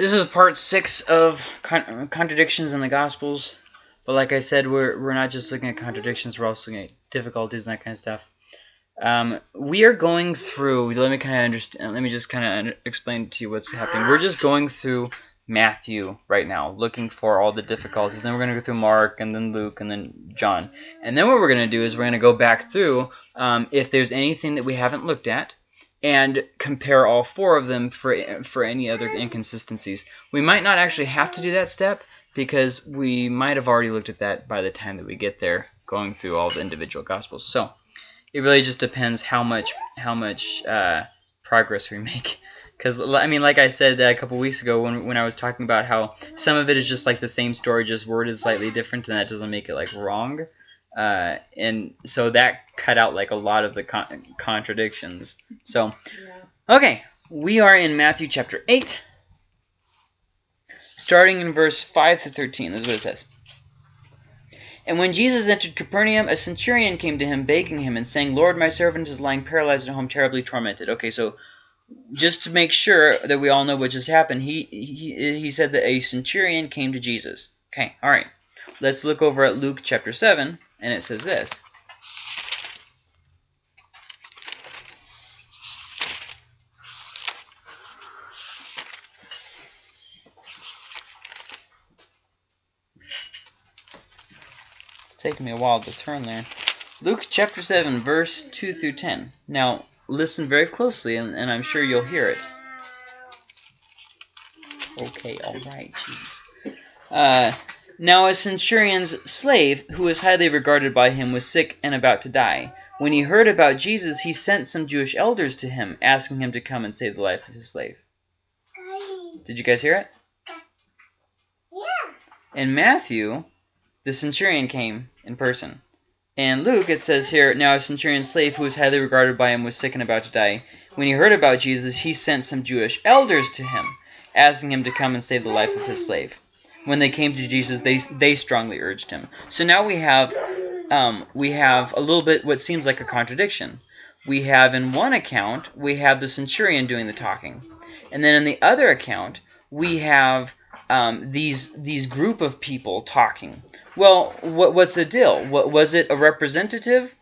This is part six of con contradictions in the Gospels. But like I said, we're, we're not just looking at contradictions, we're also looking at difficulties and that kind of stuff. Um, we are going through, let me kind of understand, let me just kind of explain to you what's happening. We're just going through Matthew right now, looking for all the difficulties. Then we're going to go through Mark, and then Luke, and then John. And then what we're going to do is we're going to go back through um, if there's anything that we haven't looked at, and compare all four of them for, for any other inconsistencies. We might not actually have to do that step because we might have already looked at that by the time that we get there going through all the individual gospels. So it really just depends how much how much uh, progress we make. Because, I mean, like I said a couple weeks ago when, when I was talking about how some of it is just like the same story, just word is slightly different, and that doesn't make it like wrong. Uh, and so that cut out like a lot of the con contradictions. So, okay, we are in Matthew chapter 8, starting in verse 5 to 13. This is what it says. And when Jesus entered Capernaum, a centurion came to him, begging him and saying, Lord, my servant is lying paralyzed at home, terribly tormented. Okay, so just to make sure that we all know what just happened, he, he, he said that a centurion came to Jesus. Okay, all right. Let's look over at Luke chapter 7, and it says this. It's taking me a while to turn there. Luke chapter 7, verse 2 through 10. Now, listen very closely, and, and I'm sure you'll hear it. Okay, all right, jeez. Uh, now a centurion's slave, who was highly regarded by him, was sick and about to die. When he heard about Jesus, he sent some Jewish elders to him, asking him to come and save the life of his slave. Did you guys hear it? Yeah. In Matthew, the centurion came in person. In Luke, it says here, Now a centurion's slave who was highly regarded by him was sick and about to die. When he heard about Jesus, he sent some Jewish elders to him, asking him to come and save the life of his slave when they came to Jesus, they they strongly urged him. So now we have um, we have a little bit what seems like a contradiction. We have in one account we have the centurion doing the talking, and then in the other account we have um, these these group of people talking. Well, what what's the deal? What was it a representative,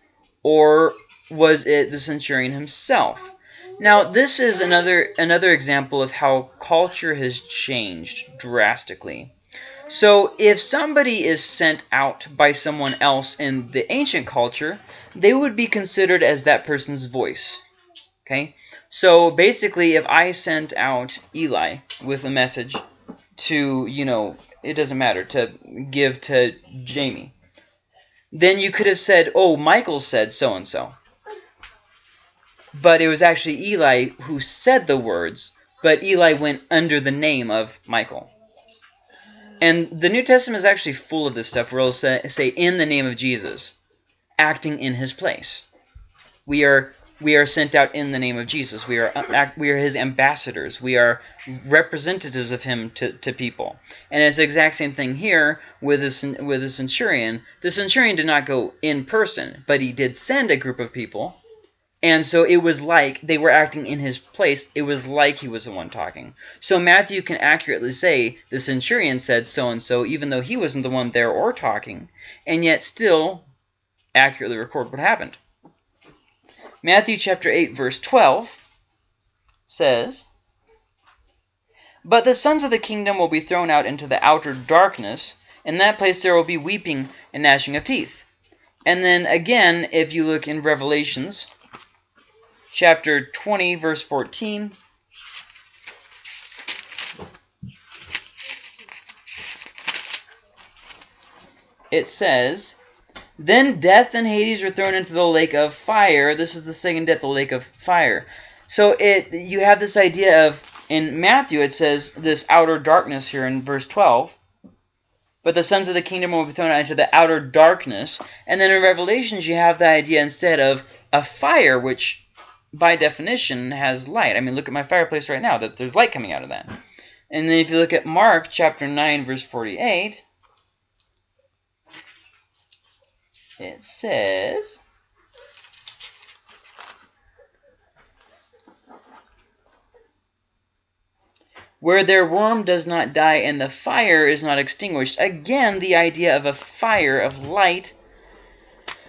or was it the centurion himself? Now, this is another another example of how culture has changed drastically. So if somebody is sent out by someone else in the ancient culture, they would be considered as that person's voice. Okay? So basically, if I sent out Eli with a message to, you know, it doesn't matter, to give to Jamie, then you could have said, oh, Michael said so-and-so. But it was actually Eli who said the words, but Eli went under the name of Michael. And the New Testament is actually full of this stuff where it'll say, say in the name of Jesus, acting in his place. We are we are sent out in the name of Jesus. We are uh, we are his ambassadors. We are representatives of him to, to people. And it's the exact same thing here with this with the centurion. The centurion did not go in person, but he did send a group of people and so it was like they were acting in his place. It was like he was the one talking. So Matthew can accurately say the centurion said so-and-so even though he wasn't the one there or talking, and yet still accurately record what happened. Matthew chapter 8 verse 12 says, But the sons of the kingdom will be thrown out into the outer darkness. In that place there will be weeping and gnashing of teeth. And then again, if you look in Revelations chapter 20, verse 14. It says, Then death and Hades were thrown into the lake of fire. This is the second death, the lake of fire. So it you have this idea of, in Matthew it says this outer darkness here in verse 12. But the sons of the kingdom will be thrown out into the outer darkness. And then in Revelations you have the idea instead of a fire, which by definition, has light. I mean, look at my fireplace right now, that there's light coming out of that. And then if you look at Mark chapter 9, verse 48, it says... where their worm does not die and the fire is not extinguished. Again, the idea of a fire, of light.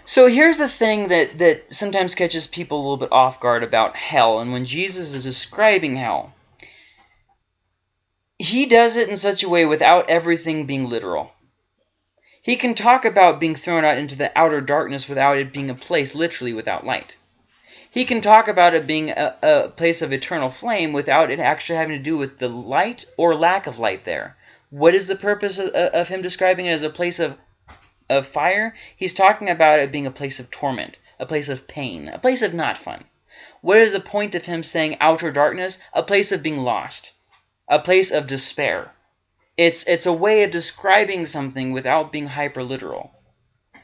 So here's the thing that, that sometimes catches people a little bit off guard about hell. And when Jesus is describing hell, he does it in such a way without everything being literal. He can talk about being thrown out into the outer darkness without it being a place literally without light. He can talk about it being a, a place of eternal flame without it actually having to do with the light or lack of light there. What is the purpose of, of him describing it as a place of, of fire? He's talking about it being a place of torment, a place of pain, a place of not fun. What is the point of him saying outer darkness? A place of being lost, a place of despair. It's, it's a way of describing something without being hyper literal.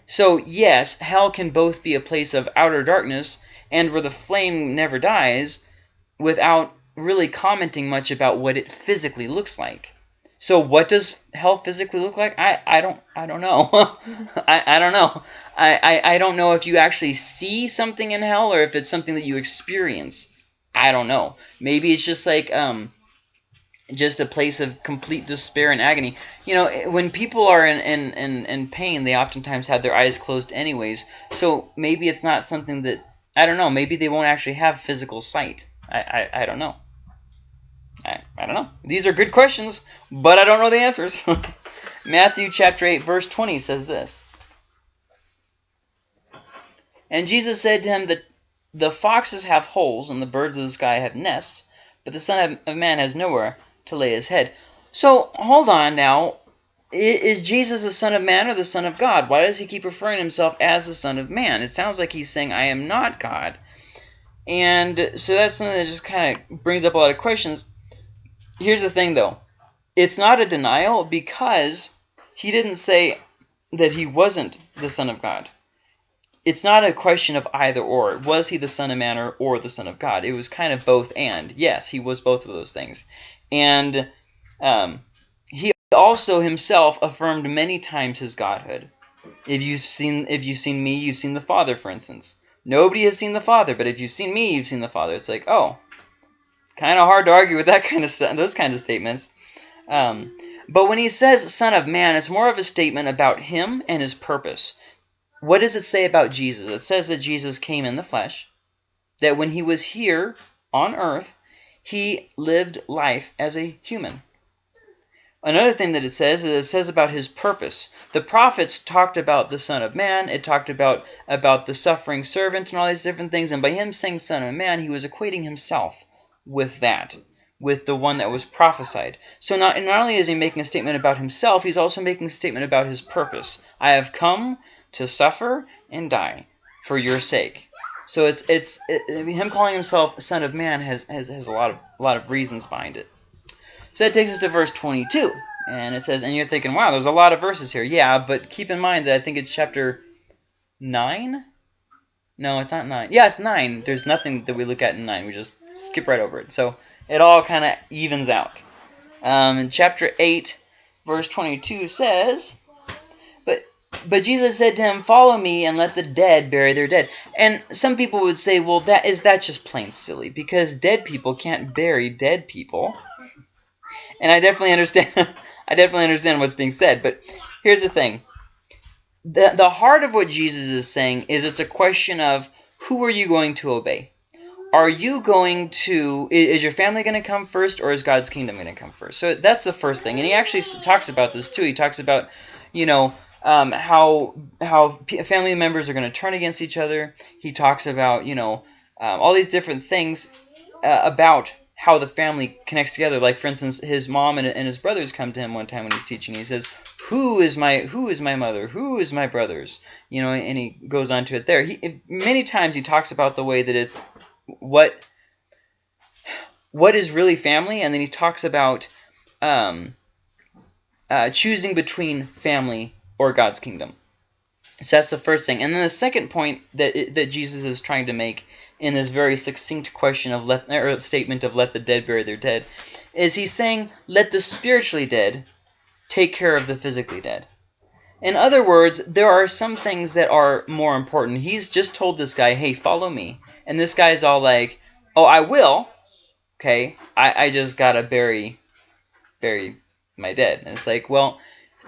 So, yes, hell can both be a place of outer darkness and where the flame never dies without really commenting much about what it physically looks like. So what does hell physically look like? I, I don't I don't know. I, I don't know. I, I, I don't know if you actually see something in hell or if it's something that you experience. I don't know. Maybe it's just like um just a place of complete despair and agony. You know, when people are in, in, in, in pain, they oftentimes have their eyes closed anyways. So maybe it's not something that I don't know. Maybe they won't actually have physical sight. I, I, I don't know. I, I don't know. These are good questions, but I don't know the answers. Matthew chapter 8, verse 20 says this. And Jesus said to him that the foxes have holes and the birds of the sky have nests, but the Son of Man has nowhere to lay his head. So, hold on now. Is Jesus the Son of Man or the Son of God? Why does he keep referring himself as the Son of Man? It sounds like he's saying, I am not God. And so that's something that just kind of brings up a lot of questions. Here's the thing, though. It's not a denial because he didn't say that he wasn't the Son of God. It's not a question of either or. Was he the Son of Man or, or the Son of God? It was kind of both and. Yes, he was both of those things. And um, he also himself affirmed many times his godhood. If you've seen if you've seen me, you've seen the Father, for instance. Nobody has seen the Father, but if you've seen me, you've seen the Father. It's like, oh, kind of hard to argue with that kind of those kind of statements. Um, but when he says Son of Man, it's more of a statement about him and his purpose. What does it say about Jesus? It says that Jesus came in the flesh, that when he was here on earth, he lived life as a human. Another thing that it says is it says about his purpose. The prophets talked about the Son of Man. It talked about, about the suffering servant and all these different things. And by him saying Son of Man, he was equating himself with that, with the one that was prophesied. So not, not only is he making a statement about himself, he's also making a statement about his purpose. I have come to suffer and die for your sake. So it's it's it, him calling himself Son of Man has, has has a lot of a lot of reasons behind it. So that takes us to verse 22, and it says, and you're thinking, wow, there's a lot of verses here. Yeah, but keep in mind that I think it's chapter nine. No, it's not nine. Yeah, it's nine. There's nothing that we look at in nine. We just skip right over it. So it all kind of evens out. Um, in chapter eight, verse 22 says. But but Jesus said to him, Follow me and let the dead bury their dead. And some people would say, well, that is that just plain silly because dead people can't bury dead people. And I definitely understand I definitely understand what's being said, but here's the thing. The the heart of what Jesus is saying is it's a question of who are you going to obey? Are you going to is your family going to come first or is God's kingdom going to come first? So that's the first thing. And he actually talks about this too. He talks about, you know, um, how how family members are going to turn against each other. He talks about you know um, all these different things uh, about how the family connects together. Like for instance, his mom and, and his brothers come to him one time when he's teaching. He says, "Who is my who is my mother? Who is my brothers?" You know, and he goes on to it there. He many times he talks about the way that it's what what is really family, and then he talks about um, uh, choosing between family or God's kingdom. So that's the first thing. And then the second point that that Jesus is trying to make in this very succinct question of let or statement of let the dead bury their dead is he's saying let the spiritually dead take care of the physically dead. In other words, there are some things that are more important. He's just told this guy, hey, follow me. And this guy's all like, oh, I will. Okay, I, I just got to bury bury my dead. And it's like, well,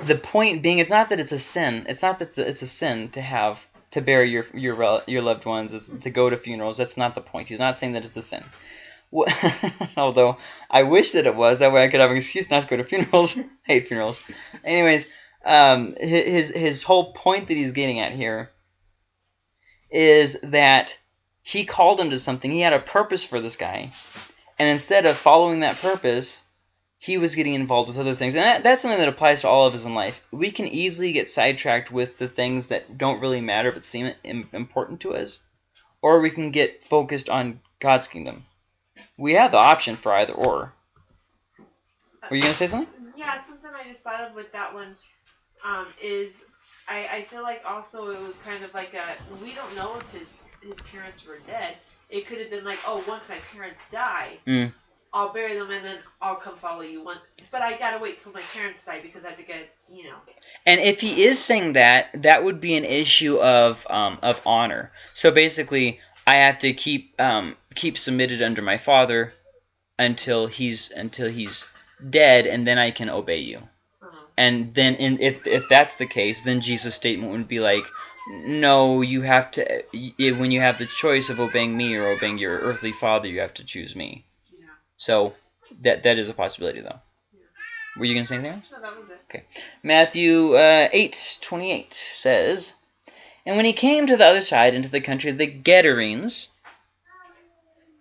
the point being, it's not that it's a sin. It's not that it's a sin to have to bury your your your loved ones, it's to go to funerals. That's not the point. He's not saying that it's a sin. Although I wish that it was. That way I could have an excuse not to go to funerals. hate funerals. Anyways, um, his his whole point that he's getting at here is that he called him to something. He had a purpose for this guy, and instead of following that purpose, he was getting involved with other things. And that, that's something that applies to all of us in life. We can easily get sidetracked with the things that don't really matter but seem important to us, or we can get focused on God's kingdom. We have the option for either or. Were you going to say something? Yeah, something I just thought of with that one um, is I, I feel like also it was kind of like a we don't know if his his parents were dead. It could have been like, oh, once my parents die, mm. I'll bury them and then I'll come follow you. One, but I gotta wait till my parents die because I have to get, you know. And if he is saying that, that would be an issue of um, of honor. So basically, I have to keep um, keep submitted under my father until he's until he's dead, and then I can obey you. Uh-huh. And then, in, if if that's the case, then Jesus' statement would be like, no, you have to. When you have the choice of obeying me or obeying your earthly father, you have to choose me. So that that is a possibility, though. Were you gonna say anything else? No, that was it. Okay. Matthew uh, eight twenty eight says. And when he came to the other side, into the country of the Gadarenes,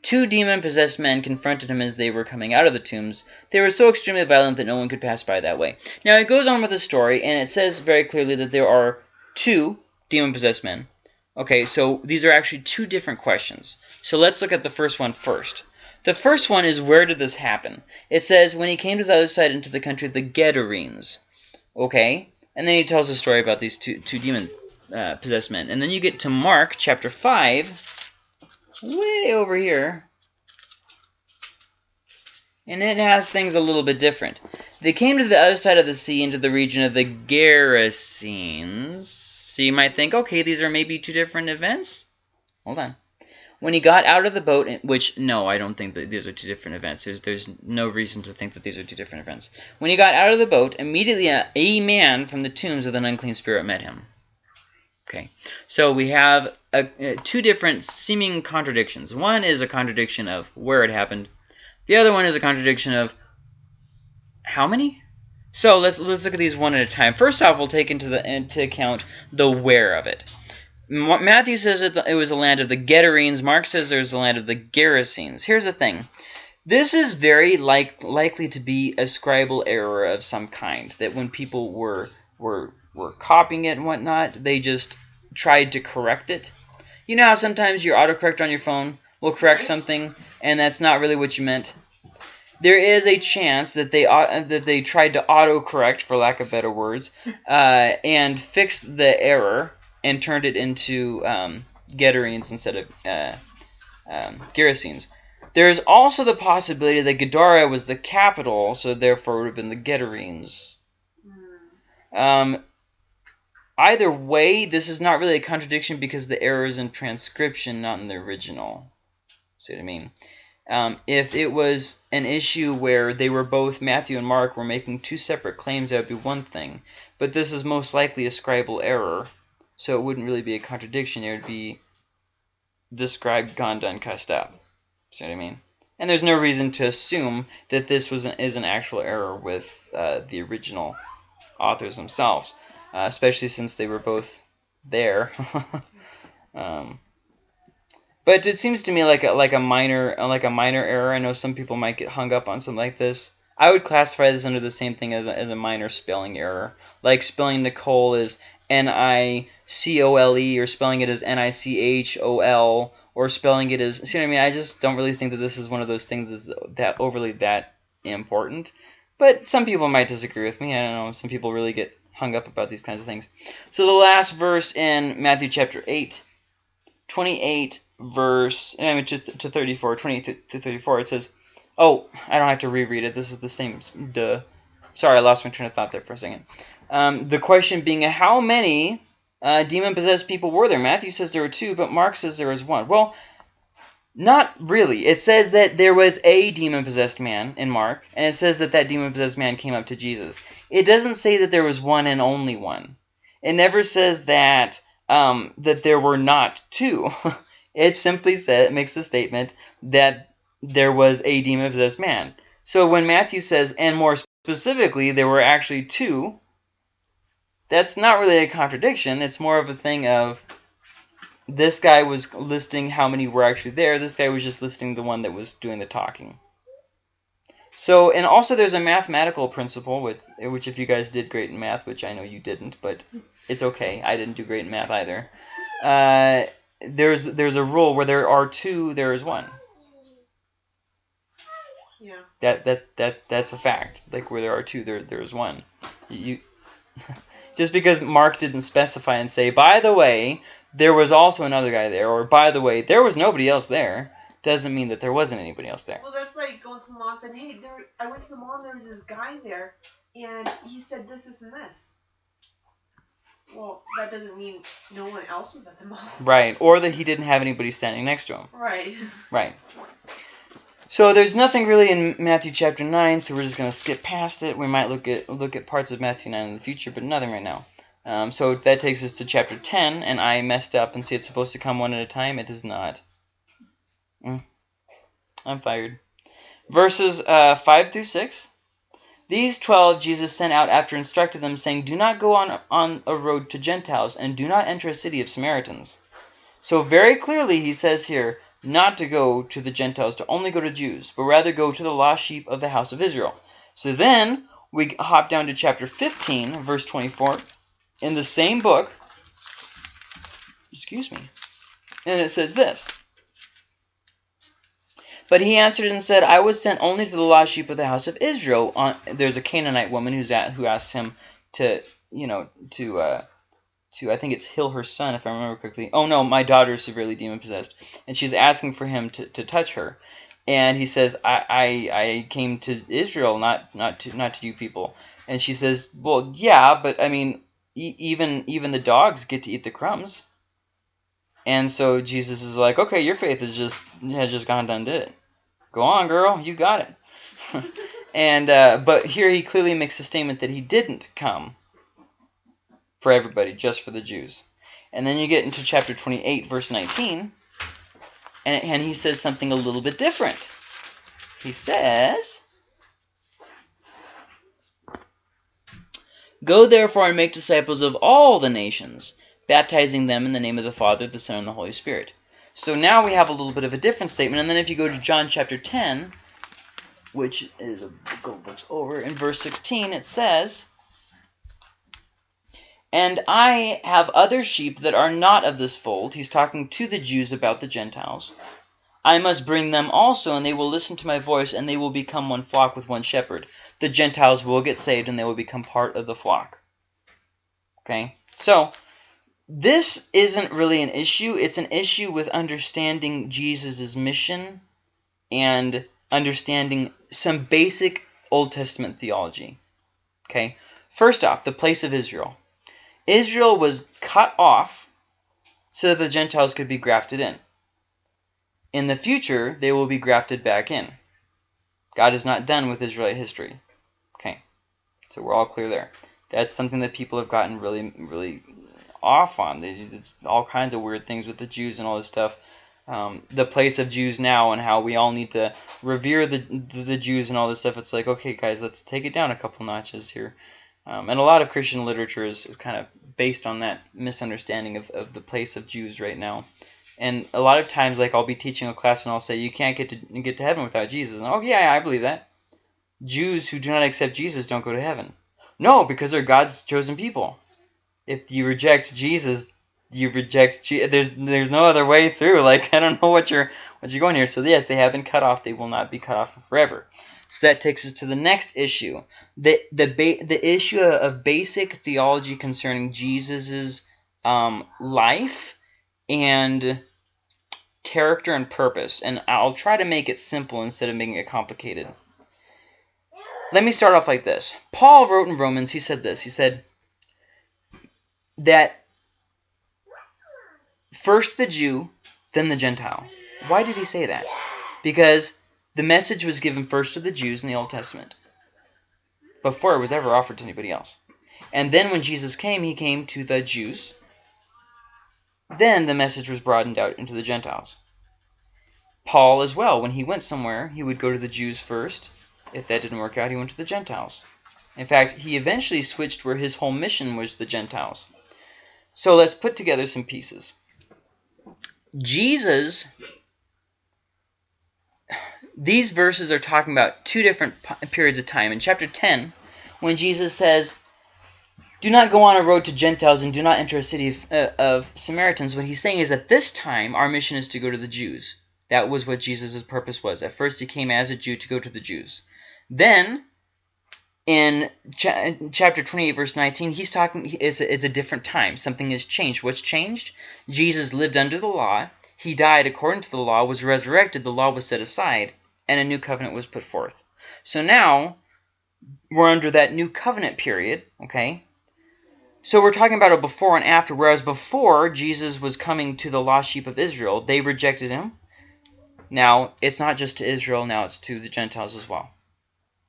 two demon-possessed men confronted him as they were coming out of the tombs. They were so extremely violent that no one could pass by that way. Now, it goes on with the story, and it says very clearly that there are two demon-possessed men. Okay, so these are actually two different questions. So let's look at the first one first. The first one is where did this happen? It says when he came to the other side into the country of the Gadarenes. Okay, and then he tells a story about these two, two demon uh, possessed men. And then you get to Mark chapter 5, way over here. And it has things a little bit different. They came to the other side of the sea into the region of the Gerasenes. So you might think, okay, these are maybe two different events. Hold on. When he got out of the boat, which, no, I don't think that these are two different events. There's, there's no reason to think that these are two different events. When he got out of the boat, immediately a, a man from the tombs of an unclean spirit met him. Okay, so we have a, a, two different seeming contradictions. One is a contradiction of where it happened. The other one is a contradiction of how many? So let's let's look at these one at a time. First off, we'll take into the into account the where of it. Matthew says it, it was the land of the Gadarenes. Mark says there's the land of the Gerasenes. Here's the thing. This is very like likely to be a scribal error of some kind. That when people were were were copying it and whatnot, they just tried to correct it. You know how sometimes your autocorrect on your phone will correct something, and that's not really what you meant? There is a chance that they that they tried to autocorrect, for lack of better words, uh, and fix the error and turned it into um, Gadarenes instead of uh, um, Gerasenes. There is also the possibility that Gadara was the capital, so therefore it would have been the Gadarenes. Hmm. Um, Either way, this is not really a contradiction because the error is in transcription, not in the original. See what I mean? Um, if it was an issue where they were both, Matthew and Mark, were making two separate claims, that would be one thing. But this is most likely a scribal error, so it wouldn't really be a contradiction. It would be the scribe gone done cussed up. See what I mean? And there's no reason to assume that this was an, is an actual error with uh, the original authors themselves uh, especially since they were both there. um, but it seems to me like a, like a minor like a minor error. I know some people might get hung up on something like this. I would classify this under the same thing as a, as a minor spelling error, like spelling Nicole as N I C O L E or spelling it as N I C H O L or spelling it as see what I mean. I just don't really think that this is one of those things that's that overly that important. But some people might disagree with me. I don't know. Some people really get hung up about these kinds of things. So the last verse in Matthew chapter 8, 28 verse, I mean, to, to 34, 28 to, to 34, it says, oh, I don't have to reread it. This is the same, the, sorry, I lost my train of thought there for a second. Um, the question being, how many uh, demon-possessed people were there? Matthew says there were two, but Mark says there was one. Well, Not really. It says that there was a demon possessed man in Mark, and it says that that demon possessed man came up to Jesus. It doesn't say that there was one and only one. It never says that um, that there were not two. it simply said makes the statement that there was a demon possessed man. So when Matthew says, and more specifically, there were actually two, that's not really a contradiction. It's more of a thing of this guy was listing how many were actually there. This guy was just listing the one that was doing the talking. So, and also there's a mathematical principle with which if you guys did great in math, which I know you didn't, but it's okay. I didn't do great in math either. Uh, there's there's a rule where there are two, there is one. Yeah. That that that that's a fact. Like where there are two, there there is one. You just because Mark didn't specify and say, by the way, there was also another guy there, or by the way, there was nobody else there, doesn't mean that there wasn't anybody else there. Well, that's like going to the mall and saying, "Hey, there." I went to the mall and there was this guy there, and he said this, this, and this. Well, that doesn't mean no one else was at the mall. Right, or that he didn't have anybody standing next to him. Right. Right. So there's nothing really in Matthew chapter 9, so we're just going to skip past it. We might look at look at parts of Matthew 9 in the future, but nothing right now. Um, so that takes us to chapter 10, and I messed up and see it's supposed to come one at a time. It does not. Mm. I'm fired. Verses uh, 5 through 6. These twelve Jesus sent out after instructing them, saying, Do not go on, on a road to Gentiles, and do not enter a city of Samaritans. So very clearly he says here, not to go to the Gentiles, to only go to Jews, but rather go to the lost sheep of the house of Israel. So then we hop down to chapter 15, verse 24, in the same book. Excuse me. And it says this. But he answered and said, I was sent only to the lost sheep of the house of Israel. On, there's a Canaanite woman who's at, who asks him to, you know, to uh, to I think it's heal her son if I remember correctly. Oh no, my daughter is severely demon possessed, and she's asking for him to, to touch her, and he says I, I I came to Israel, not not to not to you people, and she says, well yeah, but I mean e even even the dogs get to eat the crumbs, and so Jesus is like, okay, your faith is just has just gone done did it. Go on, girl, you got it. and uh, but here he clearly makes a statement that he didn't come for everybody, just for the Jews. And then you get into chapter 28, verse 19, and, and he says something a little bit different. He says, Go therefore and make disciples of all the nations, baptizing them in the name of the Father, the Son, and the Holy Spirit. So now we have a little bit of a different statement. And then if you go to John chapter 10, which is a couple books over, in verse 16, it says, and I have other sheep that are not of this fold. He's talking to the Jews about the Gentiles. I must bring them also, and they will listen to my voice, and they will become one flock with one shepherd. The Gentiles will get saved, and they will become part of the flock. Okay? So, this isn't really an issue. It's an issue with understanding Jesus' mission and understanding some basic Old Testament theology. Okay? First off, the place of Israel. Israel was cut off so that the Gentiles could be grafted in. In the future, they will be grafted back in. God is not done with Israelite history. Okay, so we're all clear there. That's something that people have gotten really, really off on. It's all kinds of weird things with the Jews and all this stuff. Um, the place of Jews now and how we all need to revere the, the, the Jews and all this stuff. It's like, okay, guys, let's take it down a couple notches here. Um, and a lot of Christian literature is, is kind of based on that misunderstanding of, of the place of Jews right now. And a lot of times, like I'll be teaching a class and I'll say, you can't get to get to heaven without Jesus. And, oh yeah, I believe that. Jews who do not accept Jesus don't go to heaven. No, because they're God's chosen people. If you reject Jesus, you reject Je there's there's no other way through. Like I don't know what you're what you're going here. So yes, they have been cut off. They will not be cut off forever. So that takes us to the next issue, the the the issue of basic theology concerning Jesus's um, life and character and purpose. And I'll try to make it simple instead of making it complicated. Let me start off like this. Paul wrote in Romans, he said this. He said that first the Jew, then the Gentile. Why did he say that? Because the message was given first to the Jews in the Old Testament before it was ever offered to anybody else. And then when Jesus came, he came to the Jews. Then the message was broadened out into the Gentiles. Paul as well, when he went somewhere, he would go to the Jews first. If that didn't work out, he went to the Gentiles. In fact, he eventually switched where his whole mission was the Gentiles. So let's put together some pieces. Jesus, these verses are talking about two different periods of time. In chapter 10, when Jesus says, do not go on a road to Gentiles and do not enter a city of, uh, of Samaritans, what he's saying is that this time our mission is to go to the Jews. That was what Jesus' purpose was. At first he came as a Jew to go to the Jews. Then in cha chapter 28 verse 19 he's talking it's a, it's a different time something has changed what's changed jesus lived under the law he died according to the law was resurrected the law was set aside and a new covenant was put forth. So now we're under that new covenant period okay? So we're talking about a before and after whereas before jesus was coming to the lost sheep of israel they rejected him. Now it's not just to israel now it's to the gentiles as well.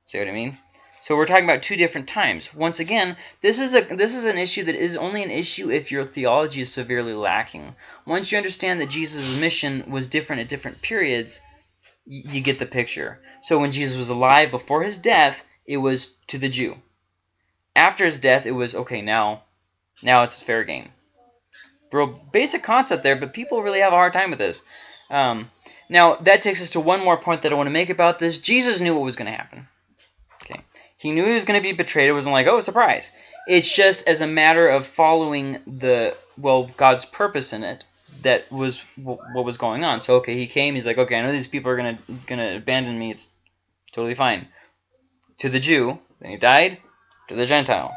See what i mean? So we're talking about two different times. Once again, this is a this is an issue that is only an issue if your theology is severely lacking. Once you understand that Jesus' mission was different at different periods, you get the picture. So when Jesus was alive before his death, it was to the Jew. After his death, it was okay, now now it's fair game. Real basic concept there, but people really have a hard time with this. Um, now, that takes us to one more point that I want to make about this. Jesus knew what was going to happen. Okay, He knew he was going to be betrayed. It wasn't like, oh, surprise. It's just as a matter of following the, well, God's purpose in it that was what was going on. So, okay, he came. He's like, okay, I know these people are to gonna abandon me. It's totally fine. To the Jew. Then he died. To the Gentile.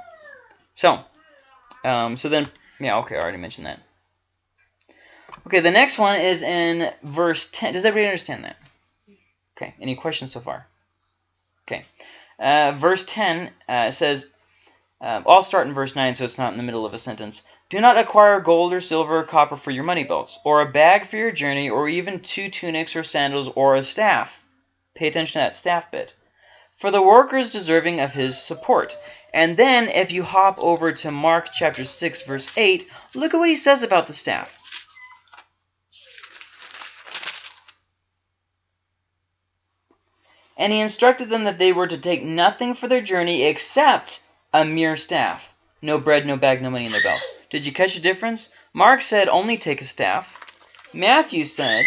So, um, so then, yeah, okay, I already mentioned that. Okay, the next one is in verse 10. Does everybody understand that? Okay, any questions so far? Okay. Uh, verse 10 uh, says, um, I'll start in verse 9 so it's not in the middle of a sentence. Do not acquire gold or silver or copper for your money belts, or a bag for your journey, or even two tunics or sandals, or a staff. Pay attention to that staff bit. For the worker is deserving of his support. And then if you hop over to Mark chapter 6, verse 8, look at what he says about the staff. And he instructed them that they were to take nothing for their journey except a mere staff. No bread, no bag, no money in their belt. Did you catch the difference? Mark said only take a staff. Matthew said,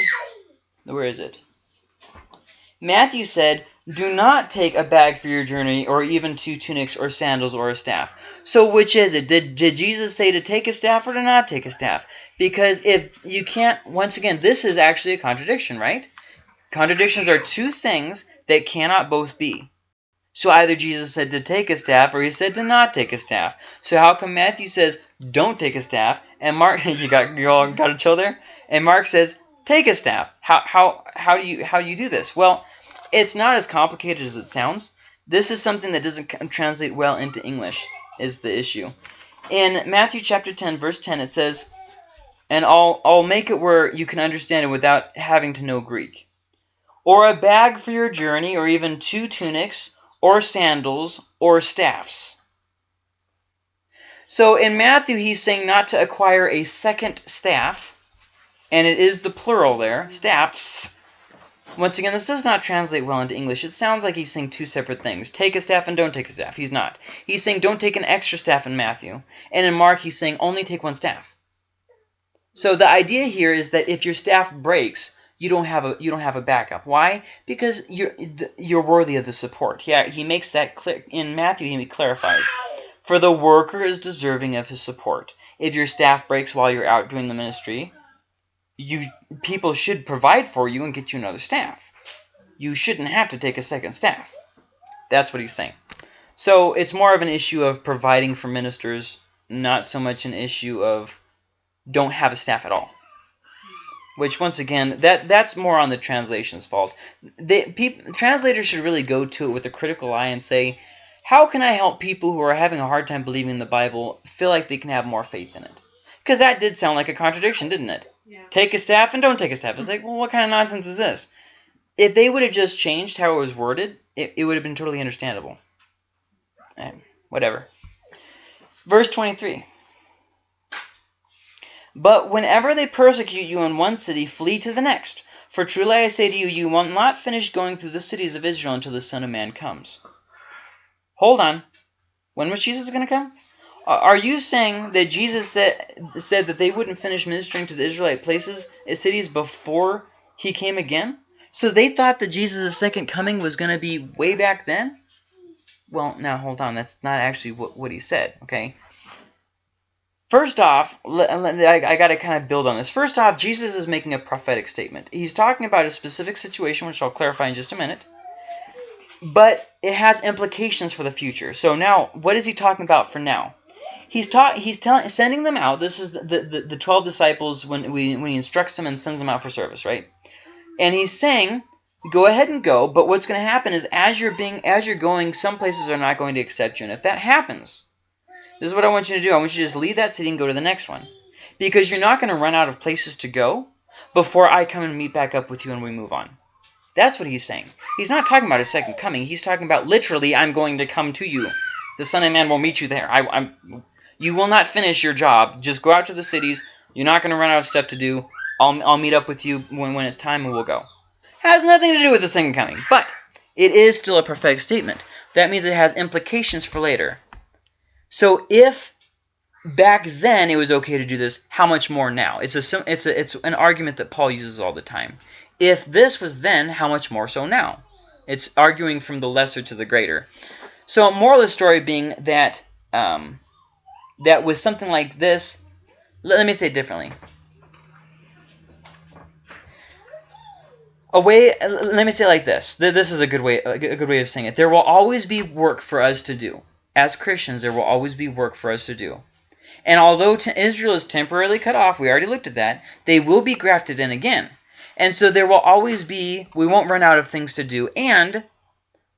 where is it? Matthew said, do not take a bag for your journey or even two tunics or sandals or a staff. So which is it? Did, did Jesus say to take a staff or to not take a staff? Because if you can't, once again, this is actually a contradiction, right? Contradictions are two things that cannot both be. So either Jesus said to take a staff or he said to not take a staff. So how come Matthew says don't take a staff and Mark you got you all got a chill there? And Mark says take a staff. How how how do you how do you do this? Well, it's not as complicated as it sounds. This is something that doesn't translate well into English is the issue. In Matthew chapter 10 verse 10 it says and I'll I'll make it where you can understand it without having to know Greek or a bag for your journey, or even two tunics, or sandals, or staffs. So in Matthew, he's saying not to acquire a second staff, and it is the plural there, staffs. Once again, this does not translate well into English. It sounds like he's saying two separate things. Take a staff and don't take a staff. He's not. He's saying don't take an extra staff in Matthew. And in Mark, he's saying only take one staff. So the idea here is that if your staff breaks, you don't have a you don't have a backup. Why? Because you're you're worthy of the support. Yeah, he makes that clear in Matthew. He clarifies, for the worker is deserving of his support. If your staff breaks while you're out doing the ministry, you people should provide for you and get you another staff. You shouldn't have to take a second staff. That's what he's saying. So it's more of an issue of providing for ministers, not so much an issue of don't have a staff at all which once again that that's more on the translation's fault. They, people, translators should really go to it with a critical eye and say, how can I help people who are having a hard time believing in the Bible feel like they can have more faith in it? Because that did sound like a contradiction, didn't it? Yeah. Take a staff and don't take a staff. It's like, well, what kind of nonsense is this? If they would have just changed how it was worded, it, it would have been totally understandable. Whatever. Verse 23. But whenever they persecute you in one city, flee to the next. For truly I say to you, you will not finish going through the cities of Israel until the Son of Man comes. Hold on. When was Jesus going to come? Are you saying that Jesus said, said that they wouldn't finish ministering to the Israelite places, uh, cities, before he came again? So they thought that Jesus' second coming was going to be way back then? Well, now hold on. That's not actually what, what he said, okay? First off, I got to kind of build on this. First off, Jesus is making a prophetic statement. He's talking about a specific situation, which I'll clarify in just a minute. But it has implications for the future. So now, what is he talking about for now? He's taught. He's telling, sending them out. This is the, the, the twelve disciples when we when he instructs them and sends them out for service, right? And he's saying, go ahead and go. But what's going to happen is, as you're being as you're going, some places are not going to accept you. And if that happens, this is what I want you to do. I want you to just leave that city and go to the next one. Because you're not going to run out of places to go before I come and meet back up with you and we move on. That's what he's saying. He's not talking about a second coming. He's talking about literally, I'm going to come to you. The Son of Man will meet you there. I, I'm, you will not finish your job. Just go out to the cities. You're not going to run out of stuff to do. I'll, I'll meet up with you when, when it's time and we'll go. Has nothing to do with the second coming. But it is still a prophetic statement. That means it has implications for later. So if back then it was okay to do this, how much more now? It's a it's a, it's an argument that Paul uses all the time. If this was then, how much more so now? It's arguing from the lesser to the greater. So moral of the story being that um, that with something like this, let, let me say it differently. A way, let me say it like this. This is a good way, a good way of saying it. There will always be work for us to do. As Christians, there will always be work for us to do. And although Israel is temporarily cut off, we already looked at that, they will be grafted in again. And so there will always be, we won't run out of things to do. And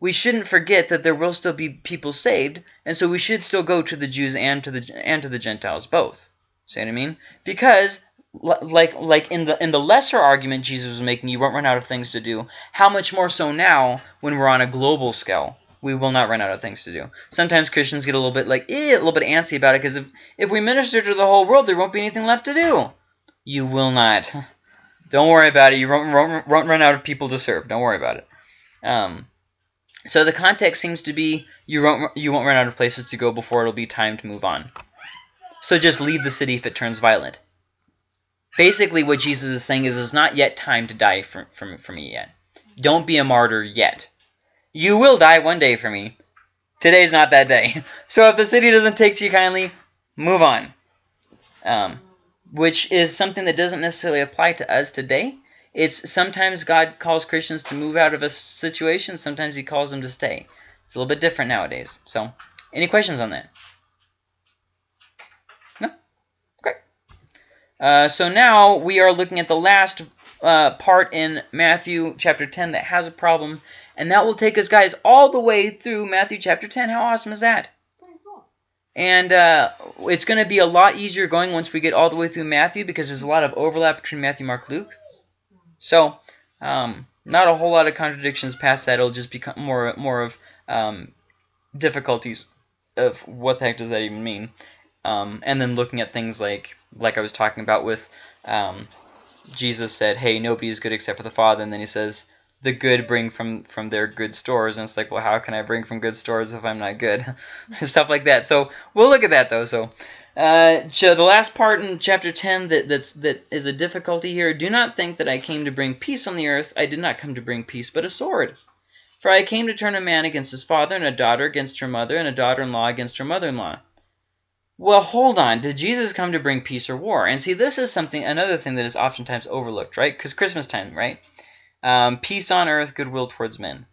we shouldn't forget that there will still be people saved, and so we should still go to the Jews and to the and to the Gentiles both. See what I mean? Because like like in the in the lesser argument Jesus was making, you won't run out of things to do. How much more so now when we're on a global scale? We will not run out of things to do. Sometimes Christians get a little bit like eh, a little bit antsy about it because if if we minister to the whole world, there won't be anything left to do. You will not. Don't worry about it. You won't, won't, won't run out of people to serve. Don't worry about it. Um, so the context seems to be you won't you won't run out of places to go before it'll be time to move on. So just leave the city if it turns violent. Basically, what Jesus is saying is it's not yet time to die for, for, for me yet. Don't be a martyr yet. You will die one day for me. Today's not that day. So if the city doesn't take to you kindly, move on. Um, which is something that doesn't necessarily apply to us today. It's sometimes God calls Christians to move out of a situation. Sometimes He calls them to stay. It's a little bit different nowadays. So, any questions on that? No? Great. Uh, so now we are looking at the last uh, part in Matthew chapter 10 that has a problem. And that will take us, guys, all the way through Matthew chapter 10. How awesome is that? And uh, it's going to be a lot easier going once we get all the way through Matthew because there's a lot of overlap between Matthew, Mark, Luke. So, um, not a whole lot of contradictions past that. It'll just become more more of um, difficulties of what the heck does that even mean. Um, and then looking at things like like I was talking about with um, Jesus said, "Hey, nobody is good except for the Father," and then he says, "The good bring from from their good stores," and it's like, well, how can I bring from good stores if I'm not good? Stuff like that. So we'll look at that though. So. Uh, so the last part in chapter 10 that that's that is a difficulty here. Do not think that I came to bring peace on the earth. I did not come to bring peace, but a sword. For I came to turn a man against his father, and a daughter against her mother, and a daughter-in-law against her mother-in-law. Well, hold on. Did Jesus come to bring peace or war? And see, this is something, another thing that is oftentimes overlooked, right? Because Christmas time, right? Um, peace on earth, goodwill towards men.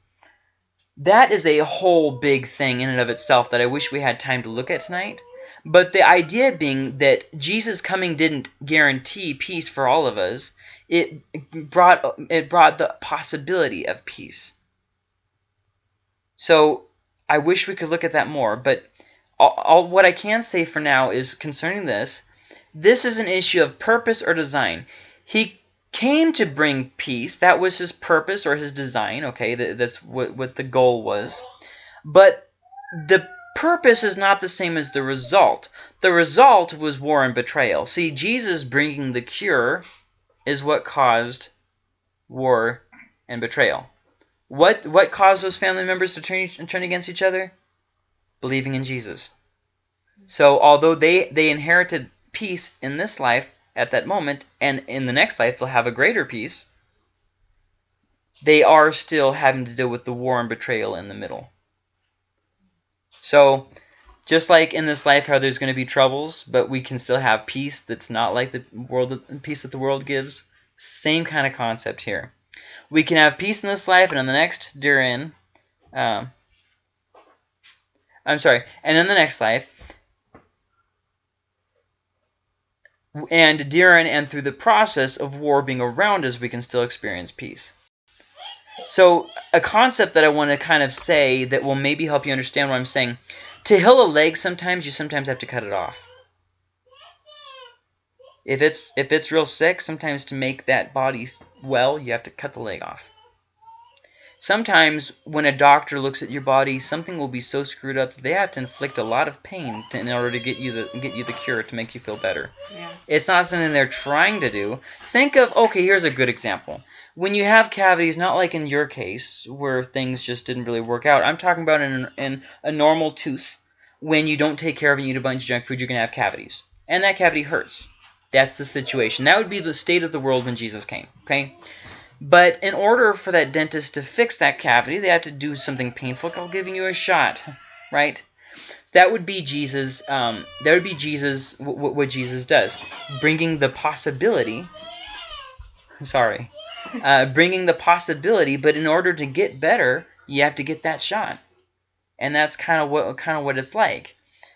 That is a whole big thing in and of itself that I wish we had time to look at tonight. But the idea being that Jesus coming didn't guarantee peace for all of us. It brought it brought the possibility of peace. So I wish we could look at that more. But all, all, what I can say for now is concerning this This is an issue of purpose or design. He came to bring peace. That was his purpose or his design. Okay, that, that's what, what the goal was. But the purpose is not the same as the result. The result was war and betrayal. See, Jesus bringing the cure is what caused war and betrayal. What what caused those family members to turn turn against each other? Believing in Jesus. So although they they inherited peace in this life at that moment, and in the next life they'll have a greater peace, they are still having to deal with the war and betrayal in the middle. So just like in this life how there's going to be troubles, but we can still have peace that's not like the world peace that the world gives, same kind of concept here. We can have peace in this life, and in the next, during, um, I'm sorry, and in the next life, and during and through the process of war being around us, we can still experience peace. So a concept that I want to kind of say that will maybe help you understand what I'm saying. To heal a leg, sometimes you sometimes have to cut it off. If it's if it's real sick, sometimes to make that body well, you have to cut the leg off. Sometimes when a doctor looks at your body, something will be so screwed up that they have to inflict a lot of pain to, in order to get you the get you the cure to make you feel better. Yeah. It's not something they're trying to do. Think of okay, here's a good example. When you have cavities, not like in your case where things just didn't really work out. I'm talking about in, in a normal tooth. When you don't take care of it and eat a bunch of junk food, you're gonna have cavities, and that cavity hurts. That's the situation. That would be the state of the world when Jesus came. Okay. But in order for that dentist to fix that cavity, they have to do something painful called giving you a shot, right? That would be Jesus. Um, that would be Jesus. What Jesus does, bringing the possibility. Sorry, uh, bringing the possibility. But in order to get better, you have to get that shot, and that's kind of what kind of what it's like.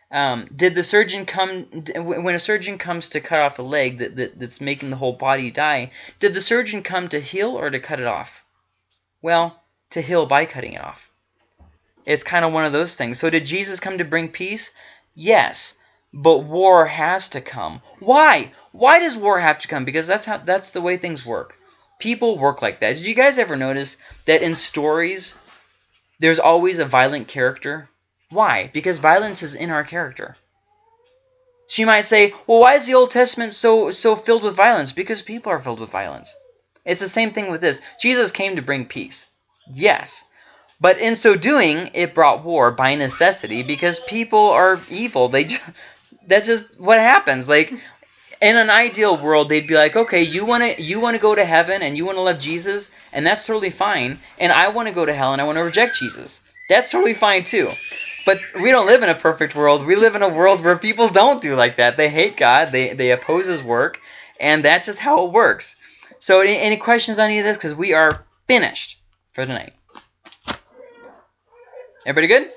Um, did the surgeon come when a surgeon comes to cut off a leg that, that, that's making the whole body die? Did the surgeon come to heal or to cut it off? Well, to heal by cutting it off. It's kind of one of those things. So did Jesus come to bring peace? Yes, but war has to come. Why? Why does war have to come? Because that's how that's the way things work. People work like that. Did you guys ever notice that in stories there's always a violent character why? Because violence is in our character. She might say, well, why is the Old Testament so, so filled with violence? Because people are filled with violence. It's the same thing with this. Jesus came to bring peace. Yes. But in so doing, it brought war by necessity because people are evil. They just, That's just what happens. Like, in an ideal world, they'd be like, okay, you want to you want to go to heaven and you want to love Jesus, and that's totally fine. And I want to go to hell and I want to reject Jesus. That's totally fine too. But we don't live in a perfect world. We live in a world where people don't do like that. They hate God. They, they oppose his work. And that's just how it works. So any, any questions on any of this? Because we are finished for tonight. Everybody good?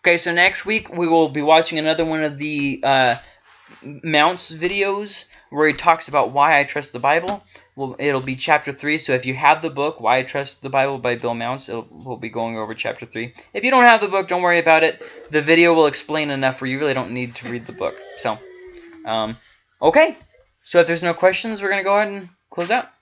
Okay, so next week we will be watching another one of the uh, Mounce videos where he talks about why I trust the Bible. Well, it'll be chapter 3. So if you have the book, Why I Trust the Bible by Bill Mounce, we'll be going over chapter 3. If you don't have the book, don't worry about it. The video will explain enough where you really don't need to read the book. So, um, okay. So if there's no questions, we're going to go ahead and close out.